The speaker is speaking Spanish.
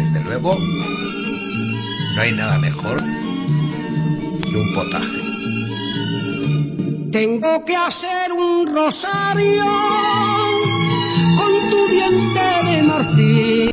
Desde luego, no hay nada mejor que un potaje. Tengo que hacer un rosario con tu diente